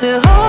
to hold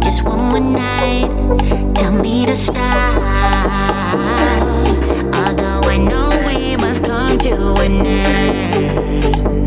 Just one more night, tell me to stop. Although I know we must come to an end.